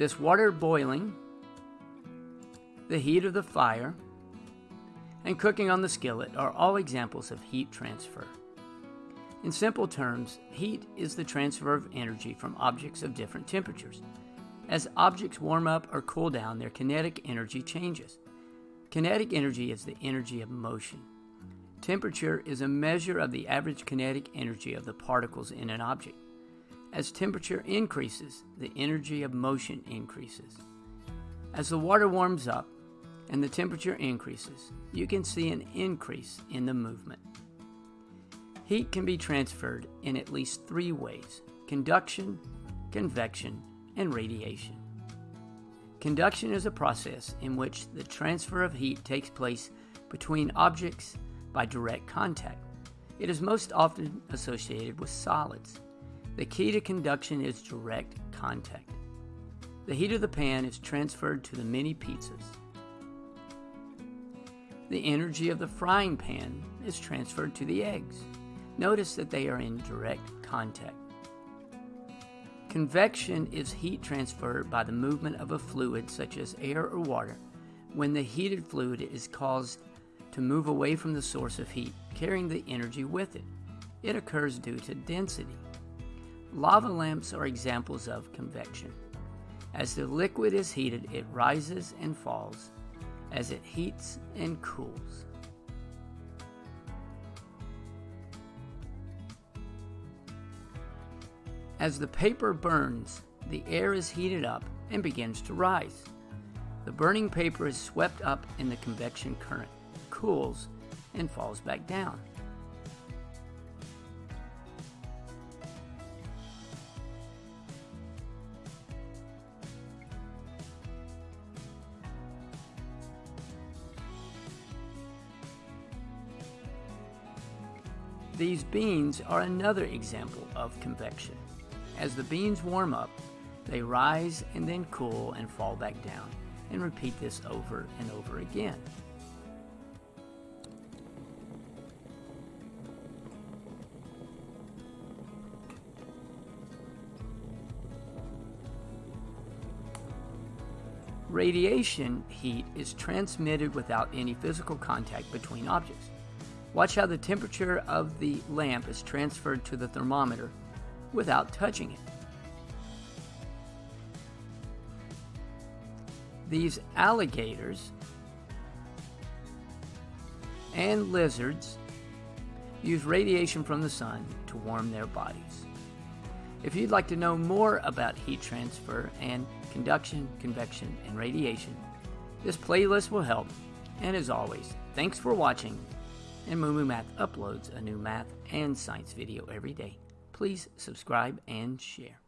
This water boiling, the heat of the fire, and cooking on the skillet are all examples of heat transfer. In simple terms, heat is the transfer of energy from objects of different temperatures. As objects warm up or cool down, their kinetic energy changes. Kinetic energy is the energy of motion. Temperature is a measure of the average kinetic energy of the particles in an object. As temperature increases, the energy of motion increases. As the water warms up and the temperature increases, you can see an increase in the movement. Heat can be transferred in at least three ways conduction, convection, and radiation. Conduction is a process in which the transfer of heat takes place between objects by direct contact. It is most often associated with solids. The key to conduction is direct contact. The heat of the pan is transferred to the mini pizzas. The energy of the frying pan is transferred to the eggs. Notice that they are in direct contact. Convection is heat transfer by the movement of a fluid such as air or water when the heated fluid is caused to move away from the source of heat, carrying the energy with it. It occurs due to density. Lava lamps are examples of convection. As the liquid is heated, it rises and falls as it heats and cools. As the paper burns, the air is heated up and begins to rise. The burning paper is swept up in the convection current cools and falls back down. These beans are another example of convection. As the beans warm up, they rise and then cool and fall back down, and repeat this over and over again. Radiation heat is transmitted without any physical contact between objects. Watch how the temperature of the lamp is transferred to the thermometer without touching it. These alligators and lizards use radiation from the sun to warm their bodies. If you'd like to know more about heat transfer and conduction, convection, and radiation, this playlist will help. And as always, thanks for watching. And Moo Math uploads a new math and science video every day. Please subscribe and share.